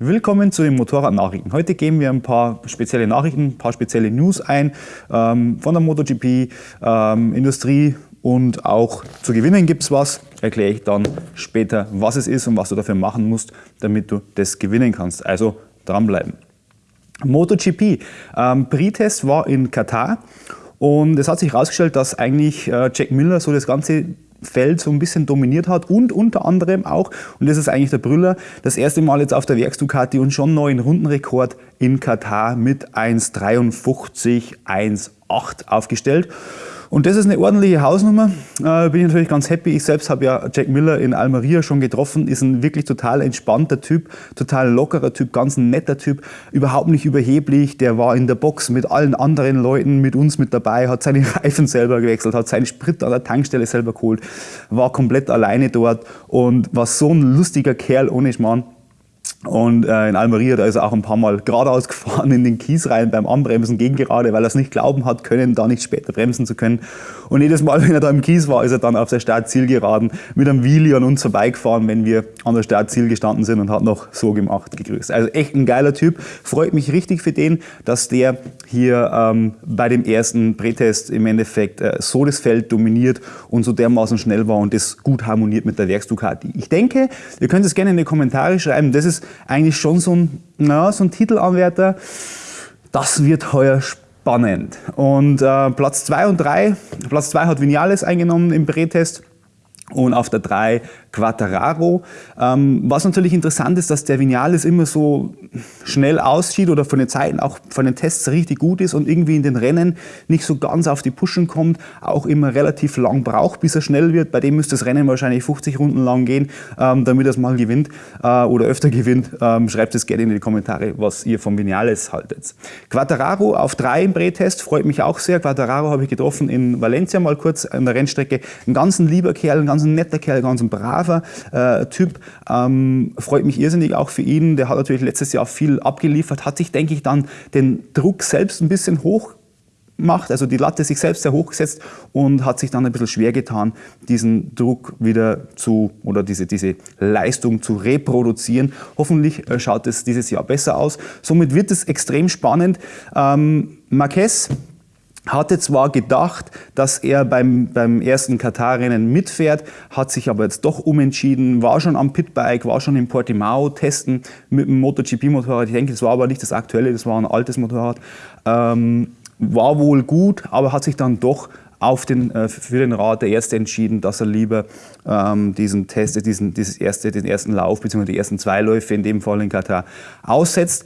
Willkommen zu den Motorradnachrichten. Heute geben wir ein paar spezielle Nachrichten, ein paar spezielle News ein ähm, von der MotoGP, ähm, Industrie und auch zu gewinnen gibt es was. Erkläre ich dann später, was es ist und was du dafür machen musst, damit du das gewinnen kannst. Also dranbleiben. MotoGP. Ähm, Pre-Test war in Katar und es hat sich herausgestellt, dass eigentlich äh, Jack Miller so das ganze Feld so ein bisschen dominiert hat und unter anderem auch, und das ist eigentlich der Brüller, das erste Mal jetzt auf der Werks-Ducati und schon neuen Rundenrekord in Katar mit 1,53, 1,8 aufgestellt. Und das ist eine ordentliche Hausnummer. Äh, bin ich natürlich ganz happy. Ich selbst habe ja Jack Miller in Almeria schon getroffen. Ist ein wirklich total entspannter Typ, total lockerer Typ, ganz netter Typ, überhaupt nicht überheblich. Der war in der Box mit allen anderen Leuten, mit uns mit dabei, hat seine Reifen selber gewechselt, hat seinen Sprit an der Tankstelle selber geholt, war komplett alleine dort und war so ein lustiger Kerl ohne Schmarrn. Und äh, in Almeria, da ist er auch ein paar Mal geradeaus gefahren in den Kies rein beim Anbremsen gegen gerade, weil er es nicht glauben hat können, da nicht später bremsen zu können. Und jedes Mal, wenn er da im Kies war, ist er dann auf der Startzielgeraden mit einem Wheelie an uns vorbeigefahren, wenn wir an der Startziel gestanden sind und hat noch so gemacht, gegrüßt. Also echt ein geiler Typ. Freut mich richtig für den, dass der hier ähm, bei dem ersten Prätest im Endeffekt äh, so das Feld dominiert und so dermaßen schnell war und das gut harmoniert mit der Werksducati. Ich denke, ihr könnt es gerne in die Kommentare schreiben. Das ist eigentlich schon so ein, na, so ein Titelanwärter. Das wird heuer spannend. Und äh, Platz 2 und 3, Platz 2 hat Vinales eingenommen im Prätest und auf der 3 Quattararo. Ähm, was natürlich interessant ist, dass der Vinales immer so schnell aussieht oder von den Zeiten auch von den Tests richtig gut ist und irgendwie in den Rennen nicht so ganz auf die Pushen kommt, auch immer relativ lang braucht, bis er schnell wird. Bei dem müsste das Rennen wahrscheinlich 50 Runden lang gehen, ähm, damit er es mal gewinnt äh, oder öfter gewinnt. Ähm, schreibt es gerne in die Kommentare, was ihr vom Vinales haltet. Quattararo auf 3 im Bretest, freut mich auch sehr. Quattararo habe ich getroffen in Valencia mal kurz an der Rennstrecke. Ein ganz ein lieber Kerl, ein ganz ein netter Kerl, ganz ein braver äh, Typ. Ähm, freut mich irrsinnig auch für ihn. Der hat natürlich letztes Jahr viel abgeliefert, hat sich, denke ich, dann den Druck selbst ein bisschen hoch macht, also die Latte sich selbst sehr hoch gesetzt und hat sich dann ein bisschen schwer getan, diesen Druck wieder zu oder diese, diese Leistung zu reproduzieren. Hoffentlich äh, schaut es dieses Jahr besser aus. Somit wird es extrem spannend. Ähm, Marquez hatte zwar gedacht, dass er beim, beim ersten Katar-Rennen mitfährt, hat sich aber jetzt doch umentschieden, war schon am Pitbike, war schon in Portimao testen mit dem MotoGP-Motorrad. Ich denke, das war aber nicht das aktuelle, das war ein altes Motorrad. Ähm, war wohl gut, aber hat sich dann doch auf den, äh, für den Rat der Ärzte entschieden, dass er lieber ähm, diesen Test, diesen, dieses erste, den ersten Lauf bzw. die ersten zwei Läufe, in dem Fall in Katar, aussetzt.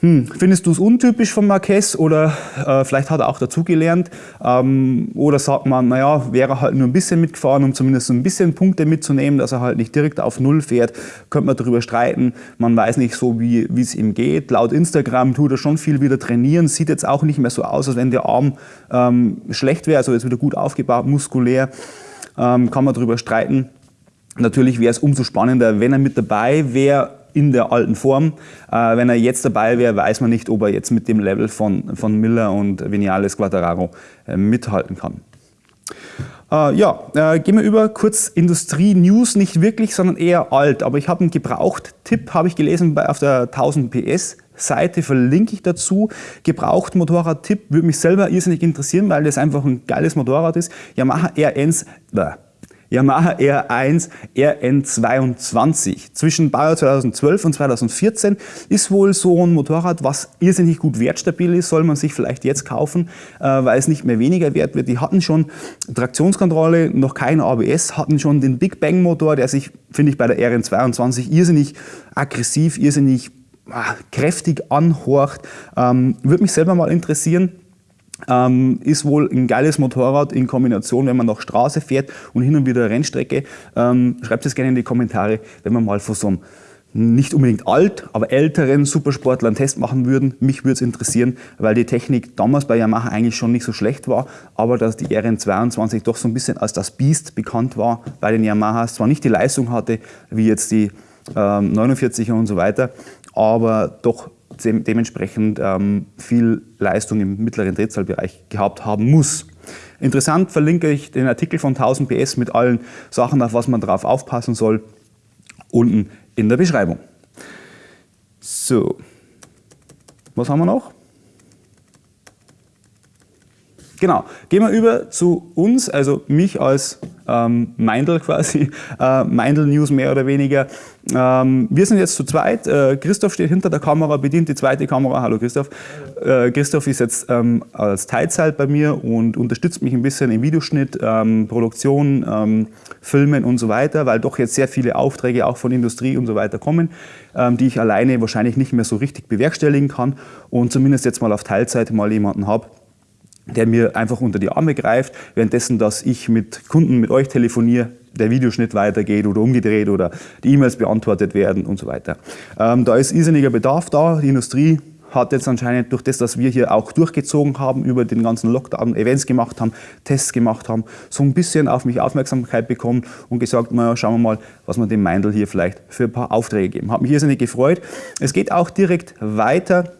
Hm, findest du es untypisch von Marquez oder äh, vielleicht hat er auch dazugelernt? Ähm, oder sagt man, naja, wäre halt nur ein bisschen mitgefahren, um zumindest so ein bisschen Punkte mitzunehmen, dass er halt nicht direkt auf Null fährt, könnte man darüber streiten. Man weiß nicht so, wie es ihm geht. Laut Instagram tut er schon viel wieder trainieren, sieht jetzt auch nicht mehr so aus, als wenn der Arm ähm, schlecht wäre, also jetzt wieder gut aufgebaut, muskulär, ähm, kann man darüber streiten. Natürlich wäre es umso spannender, wenn er mit dabei wäre, in der alten Form. Äh, wenn er jetzt dabei wäre, weiß man nicht, ob er jetzt mit dem Level von, von Miller und Vinales Quattararo äh, mithalten kann. Äh, ja, äh, gehen wir über kurz Industrie-News, nicht wirklich, sondern eher alt. Aber ich habe einen Gebraucht-Tipp, habe ich gelesen bei, auf der 1000 PS Seite verlinke ich dazu. Gebraucht Motorrad-Tipp würde mich selber irrsinnig interessieren, weil das einfach ein geiles Motorrad ist. Yamaha RN, Yamaha R1 RN22. Zwischen Baujahr 2012 und 2014 ist wohl so ein Motorrad, was irrsinnig gut wertstabil ist, soll man sich vielleicht jetzt kaufen, äh, weil es nicht mehr weniger wert wird. Die hatten schon Traktionskontrolle, noch kein ABS, hatten schon den Big Bang Motor, der sich, finde ich, bei der RN22 irrsinnig aggressiv, irrsinnig ah, kräftig anhorcht. Ähm, würde mich selber mal interessieren, ähm, ist wohl ein geiles Motorrad in Kombination, wenn man noch Straße fährt und hin und wieder Rennstrecke. Ähm, schreibt es gerne in die Kommentare, wenn man mal von so einem nicht unbedingt alt, aber älteren Supersportler einen Test machen würden. Mich würde es interessieren, weil die Technik damals bei Yamaha eigentlich schon nicht so schlecht war, aber dass die RN22 doch so ein bisschen als das Biest bekannt war bei den Yamahas. Zwar nicht die Leistung hatte, wie jetzt die ähm, 49er und so weiter, aber doch dementsprechend ähm, viel Leistung im mittleren Drehzahlbereich gehabt haben muss. Interessant verlinke ich den Artikel von 1000 PS mit allen Sachen, auf was man darauf aufpassen soll, unten in der Beschreibung. So, was haben wir noch? Genau, gehen wir über zu uns, also mich als ähm, Meindl quasi, äh, Meindl News mehr oder weniger. Ähm, wir sind jetzt zu zweit, äh, Christoph steht hinter der Kamera, bedient die zweite Kamera, hallo Christoph. Äh, Christoph ist jetzt ähm, als Teilzeit bei mir und unterstützt mich ein bisschen im Videoschnitt, ähm, Produktion, ähm, Filmen und so weiter, weil doch jetzt sehr viele Aufträge auch von Industrie und so weiter kommen, ähm, die ich alleine wahrscheinlich nicht mehr so richtig bewerkstelligen kann und zumindest jetzt mal auf Teilzeit mal jemanden habe, der mir einfach unter die Arme greift, währenddessen, dass ich mit Kunden, mit euch telefoniere, der Videoschnitt weitergeht oder umgedreht oder die E-Mails beantwortet werden und so weiter. Ähm, da ist irrsinniger Bedarf da. Die Industrie hat jetzt anscheinend durch das, dass wir hier auch durchgezogen haben, über den ganzen Lockdown Events gemacht haben, Tests gemacht haben, so ein bisschen auf mich Aufmerksamkeit bekommen und gesagt, naja, schauen wir mal, was wir dem Meindl hier vielleicht für ein paar Aufträge geben. Hat mich irrsinnig gefreut. Es geht auch direkt weiter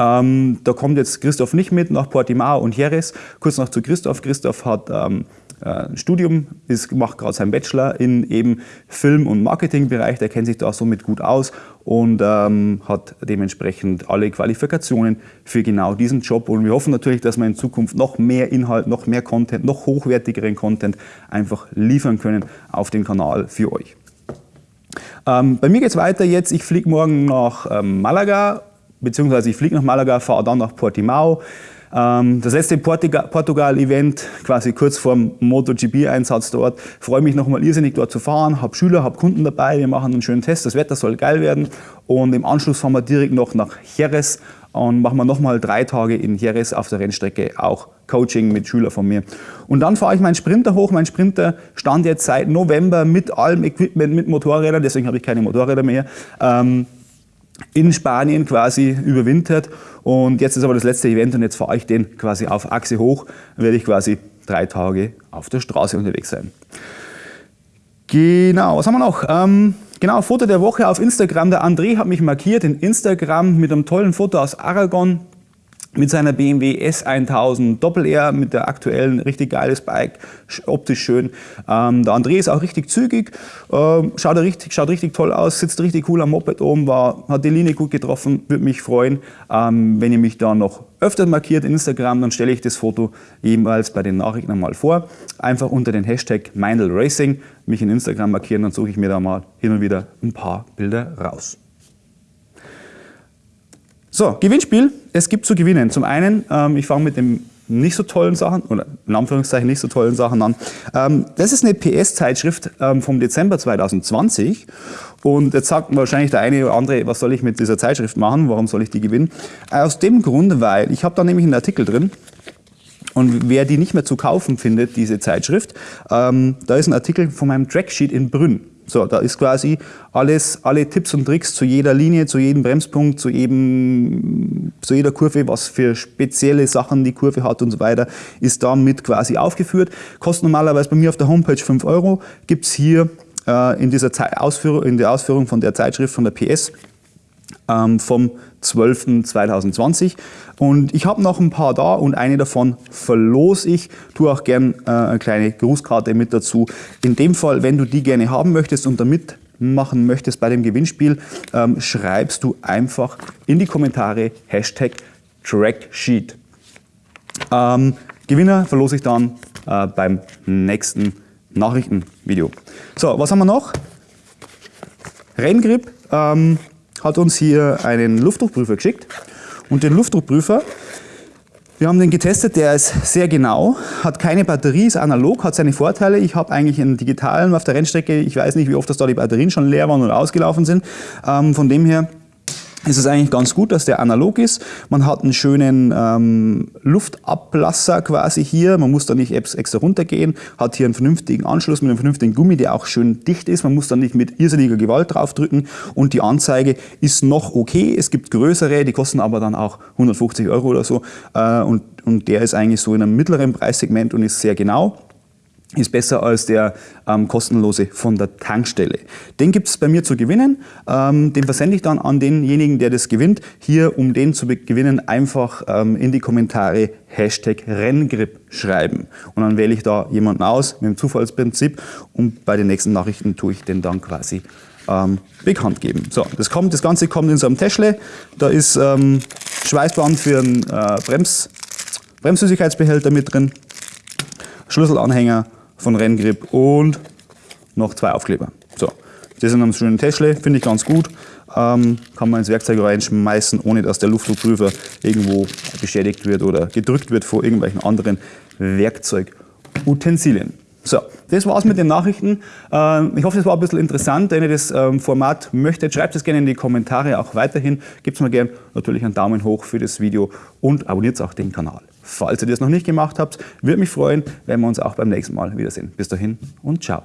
ähm, da kommt jetzt Christoph nicht mit nach Portimao und Jerez. Kurz noch zu Christoph. Christoph hat ähm, ein äh, Studium, ist, macht gerade seinen Bachelor in eben Film- und Marketingbereich. Der kennt sich da somit gut aus und ähm, hat dementsprechend alle Qualifikationen für genau diesen Job. Und wir hoffen natürlich, dass wir in Zukunft noch mehr Inhalt, noch mehr Content, noch hochwertigeren Content einfach liefern können auf den Kanal für euch. Ähm, bei mir geht es weiter jetzt. Ich fliege morgen nach ähm, Malaga beziehungsweise ich fliege nach Malaga, fahre dann nach Portimao. Ähm, das letzte Portugal-Event, quasi kurz vor dem MotoGP-Einsatz dort. Freue mich nochmal irrsinnig dort zu fahren, habe Schüler, habe Kunden dabei, wir machen einen schönen Test, das Wetter soll geil werden. Und im Anschluss fahren wir direkt noch nach Jerez und machen wir nochmal drei Tage in Jerez auf der Rennstrecke, auch Coaching mit Schülern von mir. Und dann fahre ich meinen Sprinter hoch. Mein Sprinter stand jetzt seit November mit allem Equipment, mit Motorrädern, deswegen habe ich keine Motorräder mehr. Ähm, in Spanien quasi überwintert und jetzt ist aber das letzte Event und jetzt fahre ich den quasi auf Achse hoch, dann werde ich quasi drei Tage auf der Straße unterwegs sein. Genau, was haben wir noch? Ähm, genau, Foto der Woche auf Instagram. Der André hat mich markiert in Instagram mit einem tollen Foto aus Aragon mit seiner BMW S1000 Doppel-R, mit der aktuellen, richtig geiles Bike, optisch schön. Ähm, der André ist auch richtig zügig, ähm, schaut, richtig, schaut richtig toll aus, sitzt richtig cool am Moped oben, war, hat die Linie gut getroffen, würde mich freuen, ähm, wenn ihr mich da noch öfter markiert in Instagram, dann stelle ich das Foto ebenfalls bei den Nachrichten mal vor. Einfach unter den Hashtag Mindel Racing mich in Instagram markieren, dann suche ich mir da mal hin und wieder ein paar Bilder raus. So, Gewinnspiel. Es gibt zu gewinnen. Zum einen, ähm, ich fange mit den nicht so tollen Sachen, oder in Anführungszeichen nicht so tollen Sachen an. Ähm, das ist eine PS-Zeitschrift ähm, vom Dezember 2020. Und jetzt sagt wahrscheinlich der eine oder andere, was soll ich mit dieser Zeitschrift machen, warum soll ich die gewinnen? Aus dem Grund, weil ich habe da nämlich einen Artikel drin, und wer die nicht mehr zu kaufen findet, diese Zeitschrift, ähm, da ist ein Artikel von meinem Tracksheet in Brünn. So, da ist quasi alles, alle Tipps und Tricks zu jeder Linie, zu jedem Bremspunkt, zu, jedem, zu jeder Kurve, was für spezielle Sachen die Kurve hat und so weiter, ist da mit quasi aufgeführt. Kostet normalerweise bei mir auf der Homepage 5 Euro, gibt es hier äh, in, dieser Ausführung, in der Ausführung von der Zeitschrift von der PS ähm, vom 12.2020. Und ich habe noch ein paar da und eine davon verlose ich. Tue auch gern äh, eine kleine Grußkarte mit dazu. In dem Fall, wenn du die gerne haben möchtest und damit machen möchtest bei dem Gewinnspiel, ähm, schreibst du einfach in die Kommentare Hashtag Tracksheet. Ähm, Gewinner verlose ich dann äh, beim nächsten Nachrichtenvideo. So, was haben wir noch? Renngrip. Ähm, hat uns hier einen Luftdruckprüfer geschickt. Und den Luftdruckprüfer, wir haben den getestet, der ist sehr genau, hat keine Batterie, ist analog, hat seine Vorteile. Ich habe eigentlich einen digitalen auf der Rennstrecke, ich weiß nicht, wie oft das da die Batterien schon leer waren oder ausgelaufen sind. Ähm, von dem her ist es eigentlich ganz gut, dass der analog ist. Man hat einen schönen ähm, Luftablasser quasi hier. Man muss da nicht extra runtergehen. Hat hier einen vernünftigen Anschluss mit einem vernünftigen Gummi, der auch schön dicht ist. Man muss da nicht mit irrsinniger Gewalt draufdrücken. Und die Anzeige ist noch okay. Es gibt größere, die kosten aber dann auch 150 Euro oder so. Äh, und, und der ist eigentlich so in einem mittleren Preissegment und ist sehr genau ist besser als der ähm, kostenlose von der Tankstelle. Den gibt es bei mir zu gewinnen. Ähm, den versende ich dann an denjenigen, der das gewinnt. Hier, um den zu gewinnen, einfach ähm, in die Kommentare Hashtag Renngrip schreiben. Und dann wähle ich da jemanden aus mit dem Zufallsprinzip und bei den nächsten Nachrichten tue ich den dann quasi ähm, bekannt geben. So, das, kommt, das Ganze kommt in so einem Täschle. Da ist ähm, Schweißband für einen äh, Brems, Bremssüßigkeitsbehälter mit drin, Schlüsselanhänger von Renngrip und noch zwei Aufkleber. So, das in einem schönen Täschle, finde ich ganz gut. Ähm, kann man ins Werkzeug reinschmeißen, ohne dass der Luftdruckprüfer irgendwo beschädigt wird oder gedrückt wird vor irgendwelchen anderen Werkzeugutensilien. So, das war's mit den Nachrichten. Ähm, ich hoffe, es war ein bisschen interessant. Wenn ihr das ähm, Format möchtet, schreibt es gerne in die Kommentare auch weiterhin. Gebt mir gerne natürlich einen Daumen hoch für das Video und abonniert auch den Kanal. Falls ihr das noch nicht gemacht habt, würde mich freuen, wenn wir uns auch beim nächsten Mal wiedersehen. Bis dahin und ciao.